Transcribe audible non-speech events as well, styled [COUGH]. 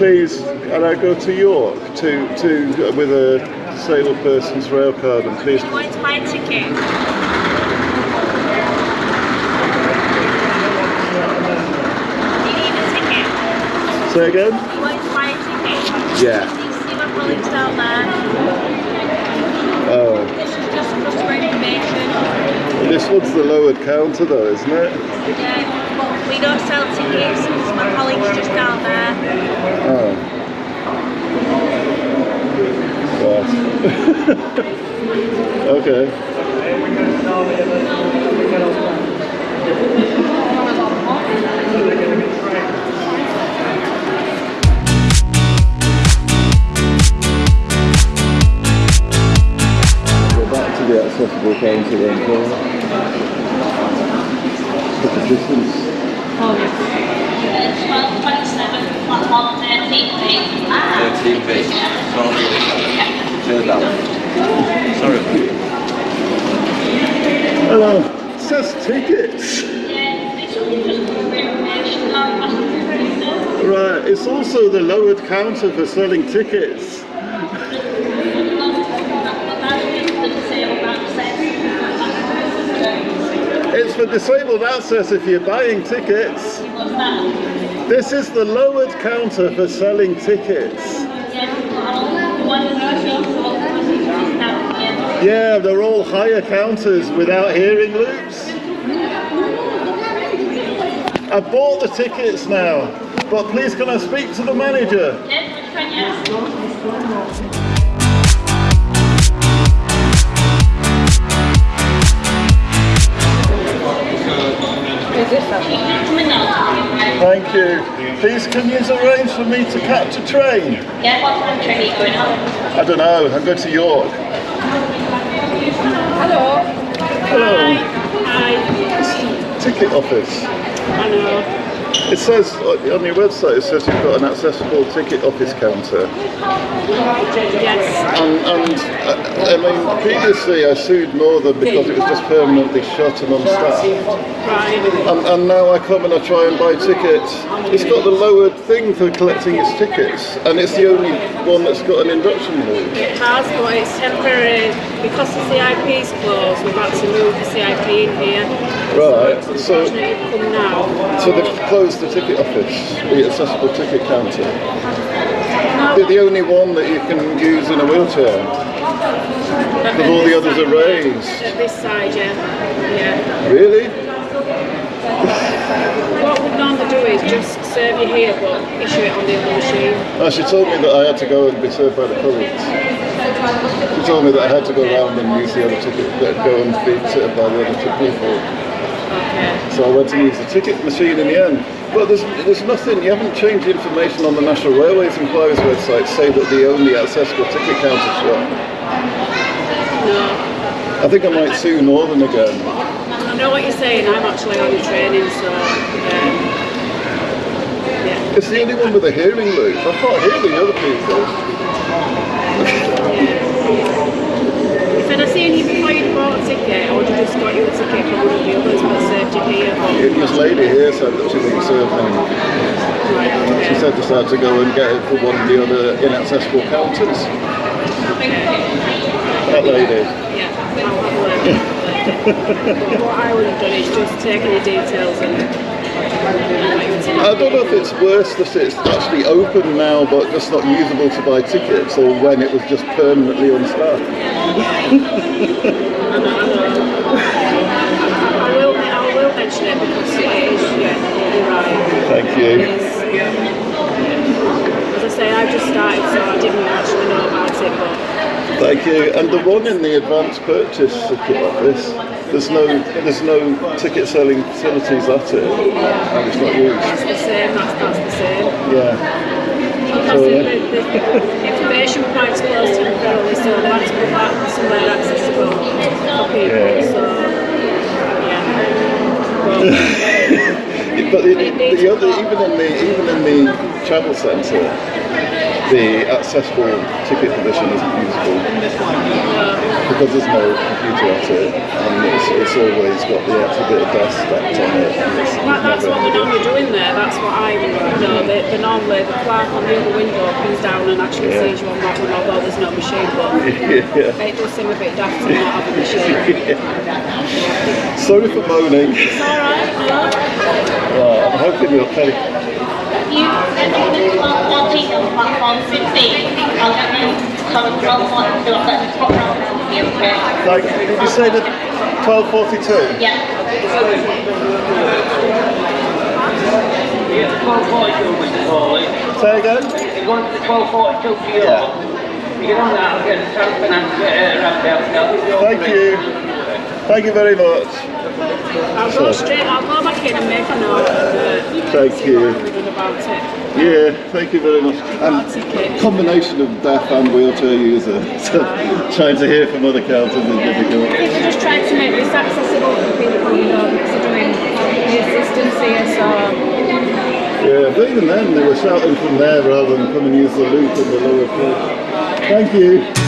Please, can I go to York to to with a disabled person's rail card and please? You want my ticket? Do you need a ticket? Say again? You want to ticket? Yeah. My colleagues down there. Oh, This is just customer information. this one's the lowered counter though, isn't it? Yeah, but we don't sell tickets. My colleagues just down there. Oh. Right. Okay. Go back to the accessible counter then, Paul. Look at the distance. Twelve twenty-seven, platform thirteen B. 13B. Turn that Sorry. Hello. It says tickets. Right, it's also the lowered counter for selling tickets. It's for disabled access if you're buying tickets. This is the lowered counter for selling tickets. Yeah, they're all higher counters without hearing loops. I bought the tickets now, but please can I speak to the manager? Thank you. Please can you arrange for me to catch a train? Yeah, what time train are you going on? I don't know, I'm going to York. Hello. Hello. Hi. Ticket office. Know. It says uh, on your website, it says you've got an accessible ticket office counter. Yes. And, and uh, I mean, previously I sued Northern because it was just permanently shut and unstaffed. Right. And, and now I come and I try and buy tickets. It's got the lowered thing for collecting its tickets, and it's the only one that's got an induction loop. It has, but it's temporary. Because the CIP's closed, we've had to move the CIP in here. Right, so- now. So they've closed the ticket office, the accessible ticket counter. They're the only one that you can use in a wheelchair. Because all the others are raised. At this side, yeah. Yeah. Really? What we'd normally do is just serve you here, but issue it on the other machine. Oh, she told me that I had to go and be served by the colleagues. She told me that I had to go around and use the other ticket, that go and be served by the other two people. Okay. So I went to use the ticket machine in the end. But there's, there's nothing, you haven't changed the information on the National Railways Inquiries website say that the only accessible ticket counter shop. No. I think I might sue Northern again. I know what you're saying. I'm actually on the training, so um, yeah. It's the only one with a hearing loop. I can't hear the other people. If I'd have seen you before you bought a ticket, I would have just got you a ticket from one of the others, but served you here. But, This lady here said that she wouldn't serve me. She said had to go and get it for one of the other inaccessible counters. That lady. Yeah, I'll have a look. But what I would have done is just taken the details and got you a ticket. I don't know if it's worse that it's actually open now but just not usable to buy tickets or when it was just permanently unstaffed. [LAUGHS] mention it because it is, yeah, you're right. Thank you. is, yeah. As I say, I've just started, so I didn't actually know about it, but Thank you. And the one in the advanced purchase ticket office, there's no there's no ticket selling facilities at it. And it's not used. it's the same, that's, that's the same. Yeah. Because So, the, the, the information points closed temporarily, so I had to put that somewhere accessible for people, Yeah. so, But the, the other, even in the even in the travel centre, the accessible ticket position isn't usable because there's no computer at it, and it's, it's always got the extra bit of dust stacked on it. That, that's what they're normally doing there. That's what I know. They, they normally the clerk on the other window comes down and actually Yeah. sees you on that one, although there's no machine. But [LAUGHS] yeah. it does seem a bit daft to not have a machine. [LAUGHS] Sorry for moaning. It's all right. No. Uh, I'm hoping you're okay. You send me the 1214 on platform 16. I'll get them to come and roll on to up at the top row okay? Like, did you say the 1242? Yeah. Yeah, 1242 Mr. Foley. Say again? You're going to the 1242 to your Yeah. You get on that, I'll get the transfer and get it around there. Thank you. Thank you very much. I'll go straight. I'll go back in and make a note. And, uh, Thank see you. what can be about it. Yeah, thank you very much. And combination of deaf and wheelchair user. So [LAUGHS] trying to hear from other councils is difficult. I just trying to make this accessible for people, because they're doing the assistance here, so Yeah, but even then they were shouting from there rather than come and use the loop in the lower floor. Thank you.